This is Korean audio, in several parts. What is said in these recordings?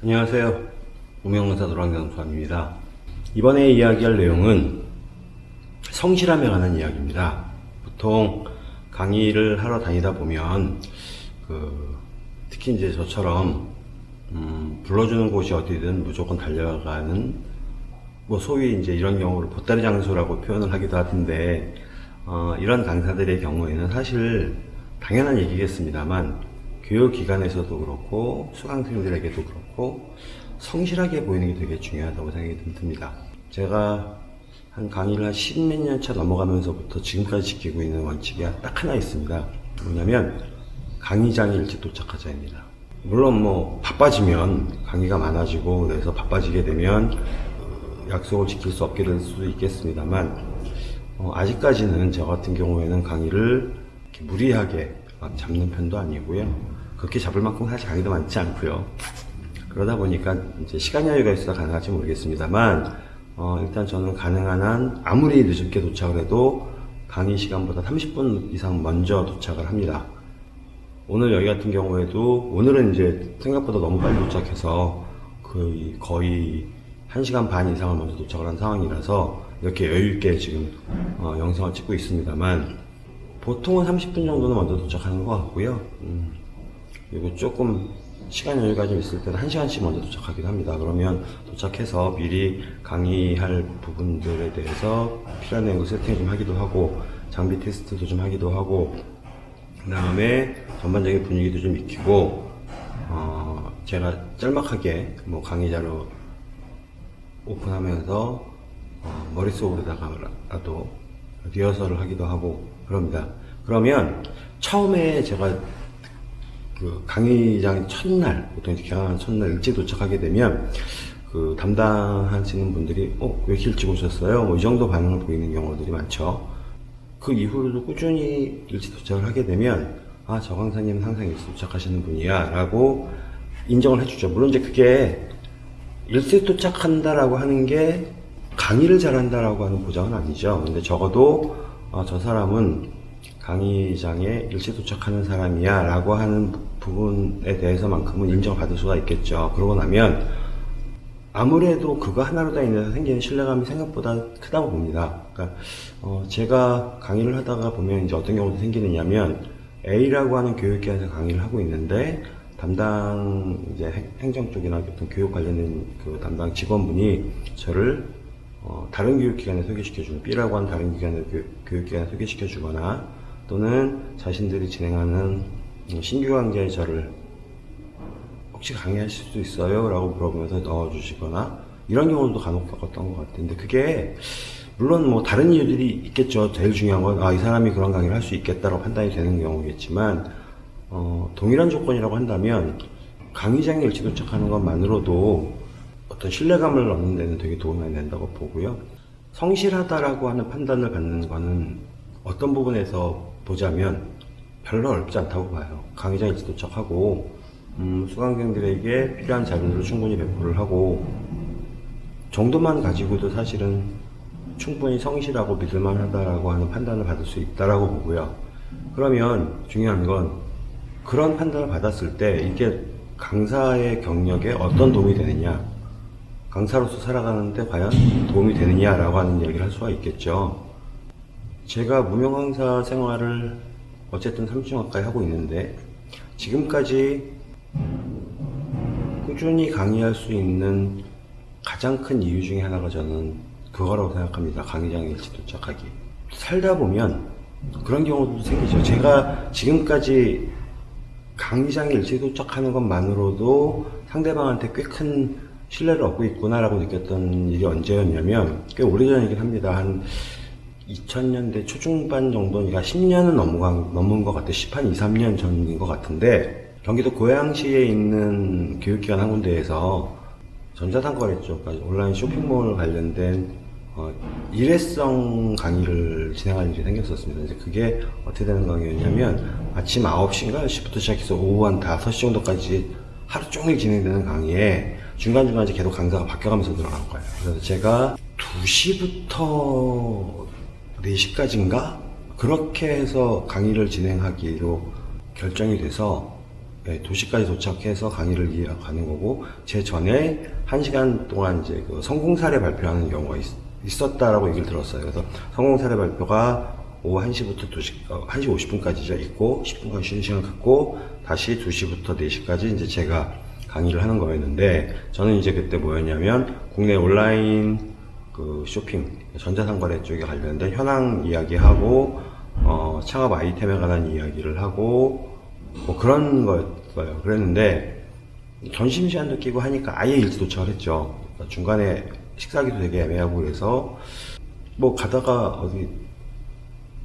안녕하세요. 무명강사 노랑장수입니다. 이번에 이야기할 내용은 성실함에 관한 이야기입니다. 보통 강의를 하러 다니다 보면 그 특히 이제 저처럼 음, 불러주는 곳이 어디든 무조건 달려가는 뭐 소위 이제 이런 경우를 보따리 장수라고 표현을 하기도 하던데 어, 이런 강사들의 경우에는 사실 당연한 얘기겠습니다만 교육기관에서도 그렇고 수강생들에게도 그렇고 성실하게 보이는 게 되게 중요하다고 생각이 듭니다. 제가 한 강의를 한 십몇 년 차 넘어가면서부터 지금까지 지키고 있는 원칙이 딱 하나 있습니다. 뭐냐면 강의장에 일찍 도착하자입니다. 물론 뭐 바빠지면 강의가 많아지고 그래서 바빠지게 되면 어, 약속을 지킬 수 없게 될 수도 있겠습니다만 어, 아직까지는 저 같은 경우에는 강의를 무리하게 막 잡는 편도 아니고요. 그렇게 잡을 만큼 사실 강의도 많지 않고요. 그러다 보니까 이제 시간 여유가 있어서 가능할지 모르겠습니다만 어, 일단 저는 가능한 한 아무리 늦게 도착을 해도 강의 시간보다 30분 이상 먼저 도착을 합니다. 오늘 여기 같은 경우에도 오늘은 이제 생각보다 너무 빨리 도착해서 그 거의 1시간 반 이상을 먼저 도착을 한 상황이라서 이렇게 여유있게 지금 어, 영상을 찍고 있습니다만 보통은 30분 정도는 먼저 도착하는 것 같고요. 음, 그리고 조금 시간 여유가 좀 있을 때는 1시간씩 먼저 도착하기도 합니다. 그러면 도착해서 미리 강의할 부분들에 대해서 필요한 내용을 세팅 좀 하기도 하고 장비 테스트도 좀 하기도 하고 그 다음에 전반적인 분위기도 좀 익히고 어, 제가 짤막하게 뭐 강의자로 오픈하면서 어, 머릿속으로다가라도 리허설을 하기도 하고 그럽니다. 그러면 처음에 제가 그 강의장 첫날 보통 개강하는 첫날 일찍 도착하게 되면 그 담당하시는 분들이 어 왜 이렇게 일찍 오셨어요? 뭐 이 정도 반응을 보이는 경우들이 많죠. 그 이후로도 꾸준히 일찍 도착을 하게 되면 아 저 강사님은 항상 일찍 도착하시는 분이야 라고 인정을 해주죠. 물론 이제 그게 일찍 도착한다라고 하는 게 강의를 잘한다라고 하는 보장은 아니죠. 근데 적어도 어, 저 사람은 강의장에 일찍 도착하는 사람이야 라고 하는 부분에 대해서만큼은 인정받을 수가 있겠죠. 그러고 나면 아무래도 그거 하나로 다 인해서 생기는 신뢰감이 생각보다 크다고 봅니다. 그러니까 어, 제가 강의를 하다가 보면 이제 어떤 경우도 생기느냐면 A라고 하는 교육기관에서 강의를 하고 있는데 담당 이제 행- 행정 쪽이나 어떤 교육 관련된 그 담당 직원분이 저를 어, 다른 교육기관에 소개시켜주는 B라고 하는 다른 기관에 교, 교육기관에 소개시켜주거나 또는 자신들이 진행하는 음, 신규 강좌에 저를 혹시 강의하실 수 있어요? 라고 물어보면서 넣어주시거나 이런 경우도 간혹 겪었던 것 같은데 그게 물론 뭐 다른 이유들이 있겠죠. 제일 중요한 건 아 이 사람이 그런 강의를 할 수 있겠다라고 판단이 되는 경우겠지만 어, 동일한 조건이라고 한다면 강의장에 일찍 도착하는 것만으로도 어떤 신뢰감을 얻는 데는 되게 도움이 많이 된다고 보고요. 성실하다라고 하는 판단을 받는 거는 어떤 부분에서 보자면 별로 어렵지 않다고 봐요. 강의장 일찍 도착하고 음, 수강생들에게 필요한 자료를 충분히 배포를 하고 정도만 가지고도 사실은 충분히 성실하고 믿을만 하다라고 하는 판단을 받을 수 있다라고 보고요. 그러면 중요한 건 그런 판단을 받았을 때 이게 강사의 경력에 어떤 도움이 되느냐, 강사로서 살아가는데 과연 도움이 되느냐라고 하는 얘기를 할 수가 있겠죠. 제가 무명 강사 생활을 어쨌든 3주 가까이 하고 있는데 지금까지 꾸준히 강의할 수 있는 가장 큰 이유 중에 하나가 저는 그거라고 생각합니다. 강의장에 일찍 도착하기. 살다 보면 그런 경우도 생기죠. 제가 지금까지 강의장에 일찍 도착하는 것만으로도 상대방한테 꽤 큰 신뢰를 얻고 있구나라고 느꼈던 일이 언제였냐면 꽤 오래전이긴 합니다. 한 2000년대 초중반 정도니까 10년은 넘어간, 넘은 것 같아요. 10, 한 2, 3년 전인 것 같은데 경기도 고양시에 있는 교육기관 한 군데에서 전자상거래 쪽, 그러니까 온라인 쇼핑몰 관련된 어, 일회성 강의를 진행할 일이 생겼었습니다. 이제 그게 어떻게 되는 강의였냐면 아침 9시인가 10시부터 시작해서 오후 한 5시 정도까지 하루 종일 진행되는 강의에 중간중간 이제 계속 강사가 바뀌어가면서 들어간 거예요. 그래서 제가 2시부터 4시까지인가? 그렇게 해서 강의를 진행하기로 결정이 돼서 네, 도시까지 도착해서 강의를 이어가는 거고 제 전에 한 시간 동안 이제 그 성공 사례 발표하는 경우가 있, 었다라고 얘기를 들었어요. 그래서 성공 사례 발표가 오후 1시부터 2시, 어, 1시 50분까지죠. 있고 10분간 쉬는 시간 갖고 다시 2시부터 4시까지 이제 제가 강의를 하는 거였는데 저는 이제 그때 뭐였냐면 국내 온라인 그 쇼핑 전자상거래 쪽에 관련된 현황 이야기하고 어, 창업 아이템에 관한 이야기를 하고 뭐 그런 거였어요. 그랬는데 점심시간도 끼고 하니까 아예 일찍 도착을 했죠. 그러니까 중간에 식사기도 되게 애매하고 그래서 뭐 가다가 어디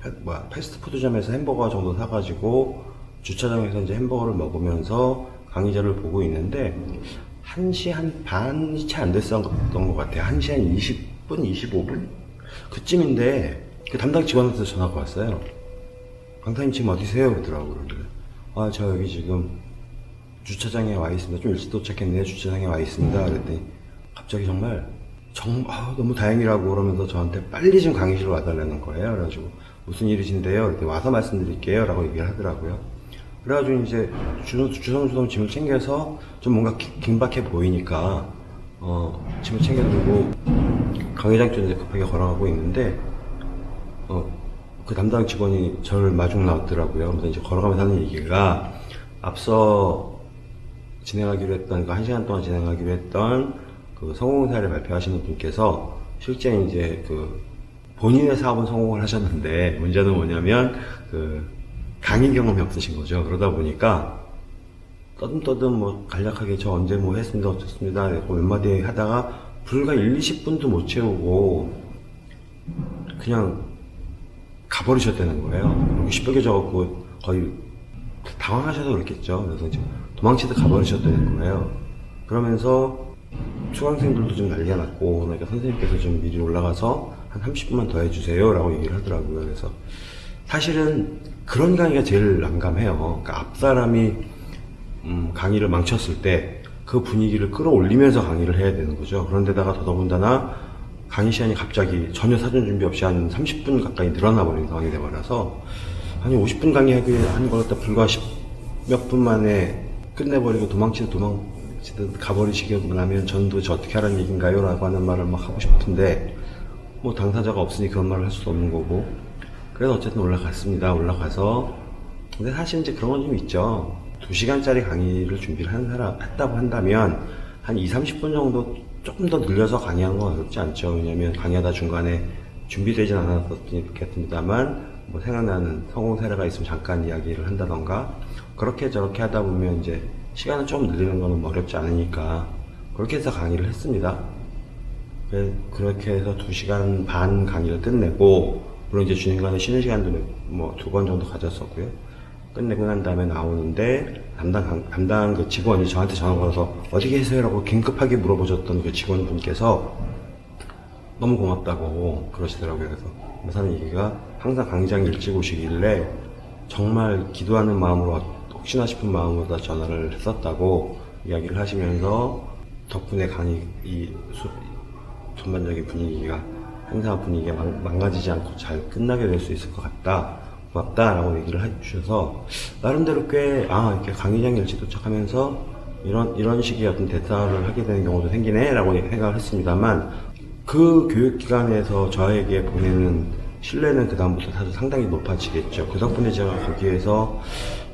패, 뭐야, 패스트푸드점에서 햄버거 정도 사가지고 주차장에서 이제 햄버거를 먹으면서 강의자를 보고 있는데 1시 한 반이 채 안 됐었던 것 같아요. 1시 한 20 분, 25분? 그쯤인데 그 담당 직원한테 전화가 왔어요. 강사님 지금 어디세요? 그러더라고요. 아, 저 여기 지금 주차장에 와 있습니다. 좀 일찍 도착했네요. 주차장에 와 있습니다. 그랬더니 갑자기 정말 정, 아, 너무 다행이라고 그러면서 저한테 빨리 좀 강의실로 와달라는 거예요. 그래가지고 무슨 일이신데요? 이렇게 와서 말씀드릴게요. 라고 얘기를 하더라고요. 그래가지고 이제 주, 주섬 주섬 짐을 챙겨서 좀 뭔가 기- 긴박해 보이니까 어, 짐을 챙겨 들고 강의장 쪽에 급하게 걸어가고 있는데 어, 그 담당 직원이 저를 마중 나왔더라고요. 그래서 이제 걸어가면서 하는 얘기가 앞서 진행하기로 했던, 그 한 시간 동안 진행하기로 했던 그 성공 사례 발표하시는 분께서 실제 이제 그 본인의 사업은 성공을 하셨는데 문제는 뭐냐면 그 강의 경험이 없으신 거죠. 그러다 보니까 떠듬떠듬 뭐 간략하게 저 언제 뭐 했습니다 어떻습니다 몇 마디 하다가 불과 1, 20분도 못 채우고 그냥 가버리셨다는 거예요. 적었고 거의 당황하셔서 그렇겠죠. 그래서 이제 도망치듯 가버리셨다는 거예요. 그러면서 수강생들도 좀 난리가 났고 그러니까 선생님께서 좀 미리 올라가서 한 30분만 더 해주세요 라고 얘기를 하더라고요. 그래서 사실은 그런 강의가 제일 난감해요. 그러니까 앞 사람이 음, 강의를 망쳤을 때 그 분위기를 끌어올리면서 강의를 해야 되는 거죠. 그런데다가 더더군다나 강의 시간이 갑자기 전혀 사전 준비 없이 한 30분 가까이 늘어나 버린 상황이 돼버려서 아니 50분 강의하기 한 걸갖다 불과 10몇 분 만에 끝내버리고 도망치듯 도망치듯 가버리시고 나면 전 도대체 어떻게 하라는 얘기인가요? 라고 하는 말을 막 하고 싶은데 뭐 당사자가 없으니 그런 말을 할 수도 없는 거고 그래서 어쨌든 올라갔습니다. 올라가서 근데 사실 이제 그런 건 좀 있죠. 2시간짜리 강의를 준비를 한 사람, 했다고 한다면 한 2, 30분 정도 조금 더 늘려서 강의하는 건 어렵지 않죠. 왜냐면 강의하다 중간에 준비되진 않았겠습니다만 뭐 생각나는 성공 사례가 있으면 잠깐 이야기를 한다던가 그렇게 저렇게 하다 보면 이제 시간을 좀 늘리는 거는 어렵지 않으니까 그렇게 해서 강의를 했습니다. 그래- 그렇게 해서 2시간 반 강의를 끝내고 물론 이제 중간에 쉬는 시간도 뭐 두 번 정도 가졌었고요. 끝내고 난 다음에 나오는데 담당 강- 담당 그 직원이 저한테 전화 걸어서 어디 계세요라고 긴급하게 물어보셨던 그 직원분께서 너무 고맙다고 그러시더라고요. 그래서 하는 얘기가 항상 강의장 일찍 오시길래 정말 기도하는 마음으로 혹시나 싶은 마음으로 다 전화를 했었다고 이야기를 하시면서 덕분에 강의 이 수- 전반적인 분위기가 항상 분위기가 망, 망가지지 않고 잘 끝나게 될 수 있을 것 같다. 고맙다라고 얘기를 해주셔서 나름대로 꽤 아 이렇게 강의장 일찍 도착하면서 이런 이런 식의 어떤 대타를 하게 되는 경우도 생기네라고 생각을 했습니다만 그 교육기관에서 저에게 보내는 신뢰는 그 다음부터 사실 상당히 높아지겠죠. 그 덕분에 제가 거기에서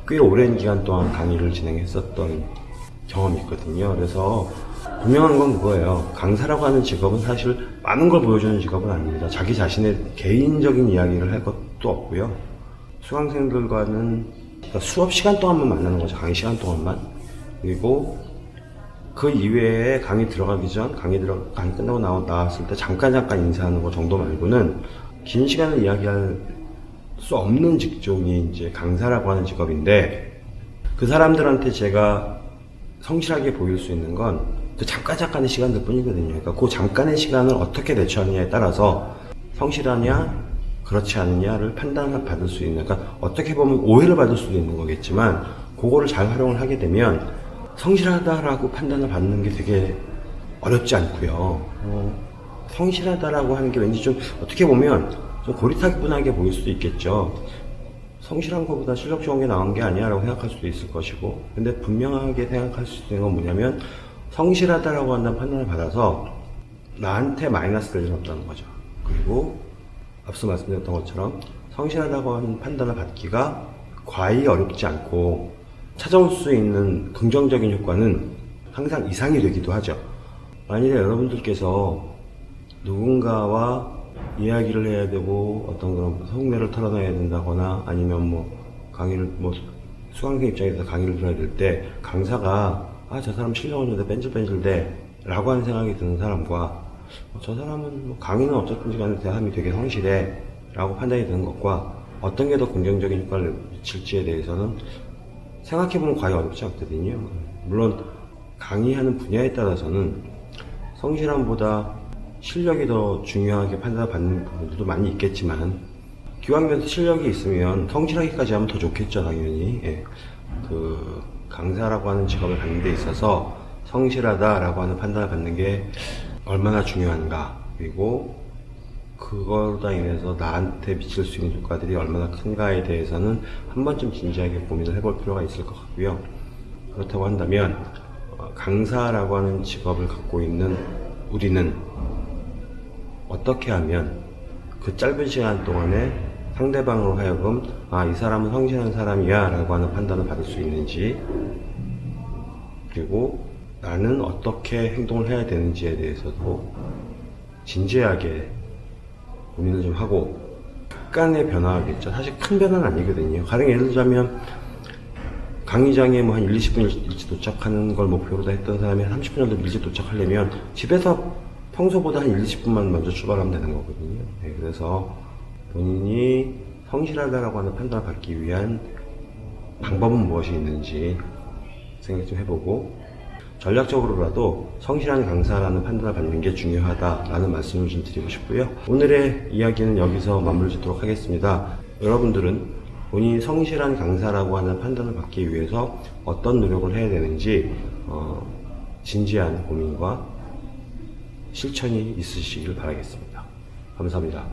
꽤 오랜 기간 동안 강의를 진행했었던 경험이 있거든요. 그래서 분명한 건 그거예요. 강사라고 하는 직업은 사실 많은 걸 보여주는 직업은 아닙니다. 자기 자신의 개인적인 이야기를 할 것도 없고요. 수강생들과는 그러니까 수업 시간 동안만 만나는 거죠. 강의 시간 동안만. 그리고 그 이외에 강의 들어가기 전, 강의 들어, 강의 끝나고 나오, 나왔을 때 잠깐 잠깐 인사하는 거 정도 말고는 긴 시간을 이야기할 수 없는 직종이 이제 강사라고 하는 직업인데 그 사람들한테 제가 성실하게 보일 수 있는 건 그 잠깐 잠깐의 시간들 뿐이거든요. 그러니까 그 잠깐의 시간을 어떻게 대처하느냐에 따라서 성실하냐, 그렇지 않느냐를 판단을 받을 수 있는, 그러니까 어떻게 보면 오해를 받을 수도 있는 거겠지만, 그거를 잘 활용을 하게 되면 성실하다라고 판단을 받는 게 되게 어렵지 않고요. 어, 성실하다라고 하는 게 왠지 좀 어떻게 보면 좀 고리타분하게 보일 수도 있겠죠. 성실한 것보다 실력 좋은 게 나은 게 아니야 라고 생각할 수도 있을 것이고 근데 분명하게 생각할 수 있는 건 뭐냐면 성실하다라고 한다는 판단을 받아서 나한테 마이너스 될 일은 없다는 거죠 그리고 앞서 말씀드렸던 것처럼 성실하다고 하는 판단을 받기가 과히 어렵지 않고 찾아올 수 있는 긍정적인 효과는 항상 이상이 되기도 하죠. 만일에 여러분들께서 누군가와 이야기를 해야 되고 어떤 그런 속내를 털어놔야 된다거나 아니면 뭐 강의를 뭐 수강생 입장에서 강의를 들어야 될 때 강사가 아 저 사람 실력 없는데 뺀질뺀질대 라고 하는 생각이 드는 사람과 어, 저 사람은 뭐 강의는 어쨌든지 간에 대함이 되게 성실해 라고 판단이 드는 것과 어떤 게 더 긍정적인 효과를 미칠지에 대해서는 생각해보면 과히 어렵지 않거든요 물론 강의하는 분야에 따라서는 성실함보다 실력이 더 중요하게 판단받는 부분들도 많이 있겠지만 기왕이면 실력이 있으면 성실하기까지 하면 더 좋겠죠 당연히 예. 그 강사라고 하는 직업을 갖는 데 있어서 성실하다라고 하는 판단을 받는 게 얼마나 중요한가. 그리고 그걸로 인해서 나한테 미칠 수 있는 효과들이 얼마나 큰가에 대해서는 한 번쯤 진지하게 고민을 해볼 필요가 있을 것 같고요. 그렇다고 한다면 어, 강사라고 하는 직업을 갖고 있는 우리는 어떻게 하면 그 짧은 시간 동안에 상대방으로 하여금 아 이 사람은 성실한 사람이야 라고 하는 판단을 받을 수 있는지 그리고 나는 어떻게 행동을 해야 되는지에 대해서도 진지하게 고민을 좀 하고 약간의 변화겠죠 사실 큰 변화는 아니거든요 가령 예를 들자면 강의장에 뭐 한 1, 20분 일찍 도착하는 걸 목표로 했던 사람이 한 30분 정도 일찍 도착하려면 집에서 평소보다 한 1, 20분만 먼저 출발하면 되는 거거든요. 네, 그래서 본인이 성실하다라고 하는 판단을 받기 위한 방법은 무엇이 있는지 생각 좀 해보고 전략적으로라도 성실한 강사라는 판단을 받는 게 중요하다라는 말씀을 좀 드리고 싶고요. 오늘의 이야기는 여기서 마무리 짓도록 하겠습니다. 여러분들은 본인이 성실한 강사라고 하는 판단을 받기 위해서 어떤 노력을 해야 되는지 어, 진지한 고민과 실천이 있으시길 바라겠습니다. 감사합니다.